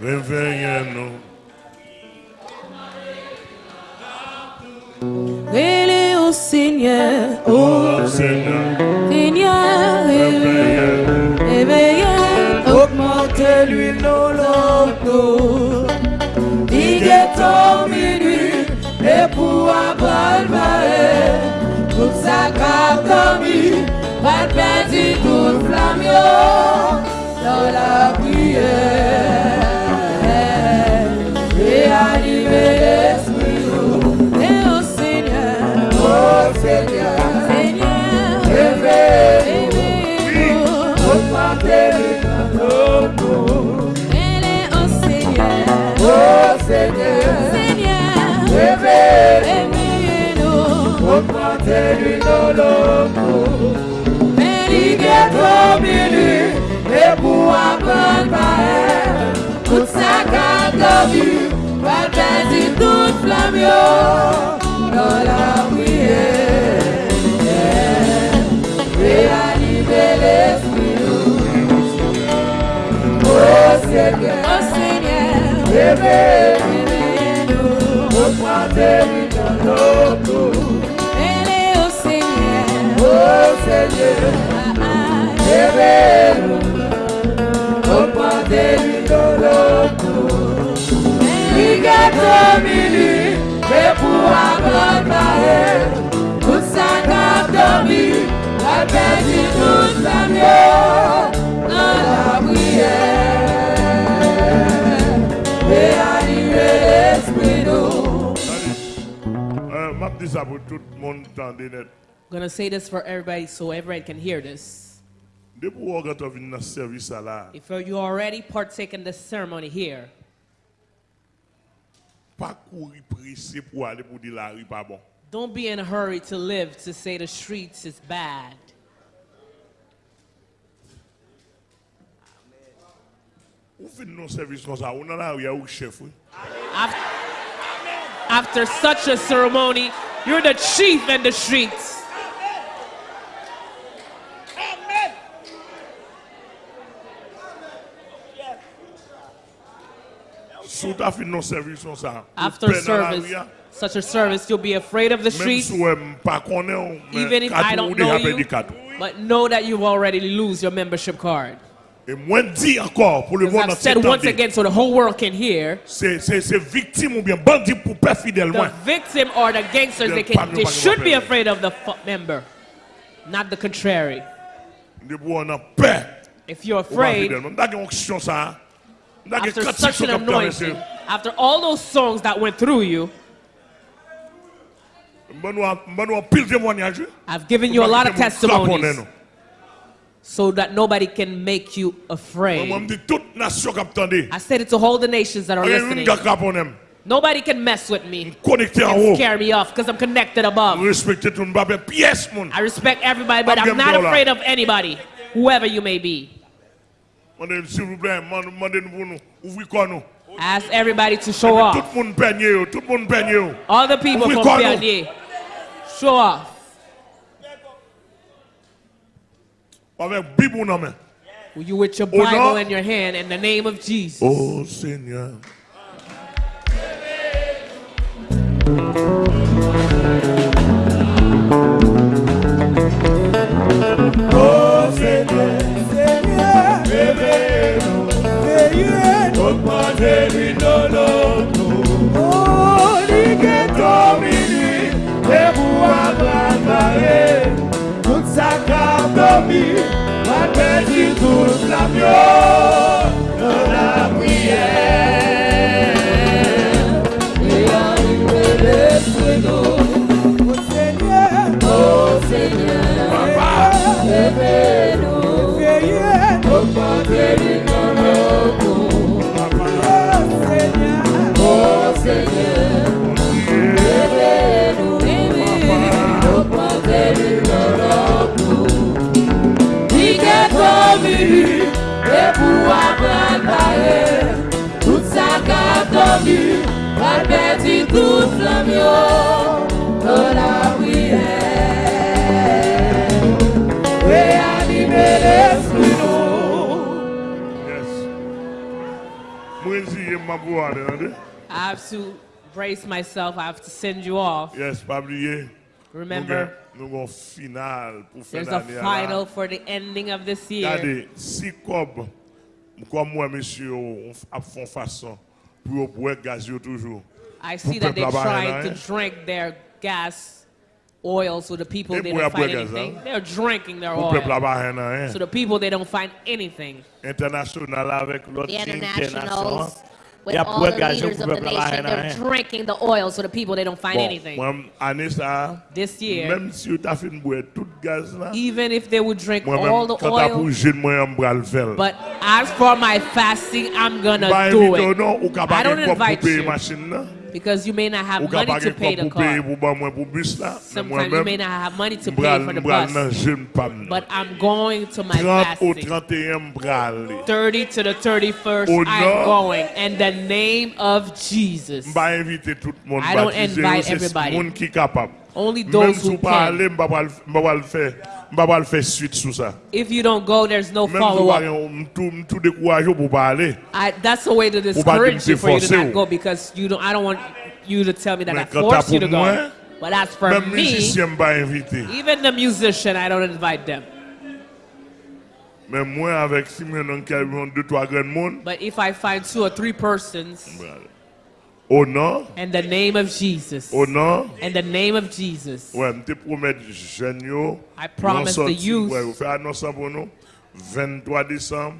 vem, venha nous. Élé au Seigneur, oh. Seigneur, Seigneur, éveillez, éveillez, augmentez-lui nos louanges. Il est au minuit, et pour abalvaer, tout sa carte d'amis, pas perdu toute flamme, dans la de vue, va perdre toute flamme dans la prière. Réanimer l'esprit, oh Seigneur, oh Seigneur, réveille-nous, augmentez-lui dans nos au Seigneur, oh Seigneur, réveille-nous, Il est au milieu, et pour avoir parlé, toute sa carte dormi, la perdu toute la mieux dans la prière. Réanimer l'esprit nous. M'a dit ça pour tout le monde entendre net. I'm going to say this for everybody so everyone can hear this. Depuis qu'on rentre dans le service là, If you already partake in this ceremony here, pas courir pressé pour aller pour dire la rue pas bon. don't be in a hurry to live to say the streets is bad. Ou fin non service comme ça, ou dans la rue, ou chef. oui. Af- After such a ceremony, you're the chief in the streets. Fin non service. After service, such a service, you'll be afraid of the streets, si je pas connais, ou- mais even if I don't know you. But know that you've already lose your membership card. Et moi, dis encore, pour le As monde I've said once again, so the whole world can hear. The victim or the gangsters, They'll can, they should be afraid of the member, not the contrary. Depuis on a peur. If you're afraid, after such an anointing, after all those songs that went through you, M'ba nou a- m'ba nou a pile témoignage. I've given you a lot of M'ba quitter mon testimonies so that nobody can make you afraid. m'di toute nation qui attendait. I said it to all the nations that are listening. Nobody can mess with me and scare me off because I'm connected above. Respecter tout le monde, pièce mon. I respect everybody, but I'm not afraid of anybody, whoever you may be. Mandez s'il vous plaît, mande- mandez-nous pour nous. Ouvrez quoi nous. Ask everybody to show off. le monde peigne yo, tout le monde peigne yo. All the people from. Pernier, show off. Avec Bible dans main. You with your. Bible in your hand in the name of Jesus. Oh Seigneur. Dormie, va perdre toute mieux oh, dans oh, la prière. Réanimer l'esprit nous. Mwen siye mabou ade, ade? I have to brace myself. I have to send you off. Yes, pabliye. Remember, Nou gon final pou fè there's a final for the ending of this year. Gade, si kob, kom mwen mesye yo ap fon fason pou yo bwe gaz yo toujou. I see that they're trying to drink their gas oil so the people Et they pour don't find anything. They're drinking their oil. aba hen nan So the people they don't find anything. Internasyonal avèk lot The internationals, with Ya all the leaders of the nation, they're drinking the oil so the people they don't find Bon, anything. sa, This year, mèm si yo ta fin bwe tout gaz la, even if they would drink mwen all the oil, jen mwen yon bral fel. but as for my fasting, I'm gonna do invite ou it. I don't bagen kop pou invite you. Because you may not have money to pay the car. pou ba mwen pou bus la. Men Sometimes you may not have money to pay for the bus. jen pam nan. But I'm going to my 30 fasting. 31 mbral li. 30 to the 31st, Oh, I'm going. In the name of Jesus. Mba invite tout moun I don't invite everybody. Moun ki kapab. Only those who can. ale, mba pal mba pal fè, mba pal fè suite sou sa. If you don't go, there's no follow pa up. yon mtou mtou dekouaj yo pou pa ale. I, that's the way to discourage you for you to not go because you don't. I don't want you to tell me that I quand force you to go. But as for me, musicien mba invite. even the musician, I don't invite them. Men mwen avèk si mwen nan kel yon 2-3 gren moun, But if I find two or three persons, O nan, in the name of Jesus, o nan, in the name of Jesus, wè mte promet jen yo, I promise the youth- wè, ou fè anonsan pou nou, 23 Décembre,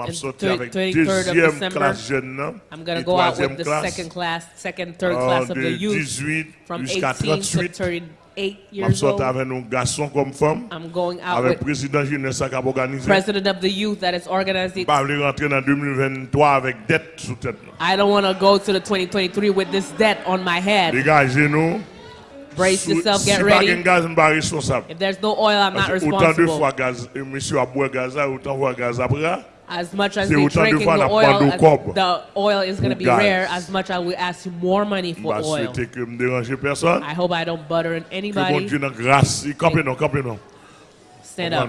And sorti thir- avèk 23rd of deuxième jen I'm gonna go out with the classe, second class, second, third euh, class of the youth. from 18 to 38. 38 Map years old. avèk nou gason kom fòm, I'm going out avèk with prezident jeunesse ak ap organize. president of the youth that is organizing. Pa vle rentre nan 2023 avèk det sou tèt nou. I don't want to go to the 2023 with this debt on my head. Degaje nou. Brace yourself, get Si pa gen ready. gaz mba responsable. If there's no oil, I'm not que Autant de responsible. fois gaz, e monsieur a boué gaz autant fois gaz après. As much as they're drinking the oil, prendre au as cob. the oil is going to be rare, as much I will ask you more money for oil. souhaite que me dérange personne. I hope I don't butter anybody. Dieu nan grâce, il campe non, campe non. Stand up.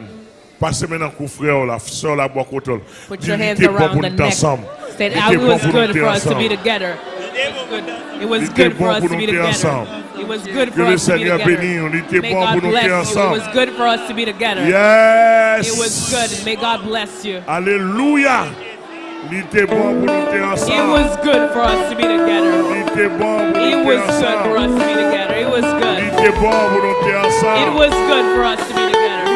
Passez maintenant coup frère la, sœur la bois côté. Put your hands Dis, il était bon around the nous neck. ensemble. Stand était It was good for us to be together. It was good for us to be together. It was good for us to be together. bénisse, il était May God bless you. It was good for us to be together. Yes. It was good. May God bless you. Alléluia. Il était bon pour nous It was good for us to be together. Il était bon pour It was good for us to be together. It was good. était bon pour nous It was good for us to be together.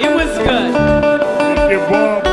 It was good. Il était bon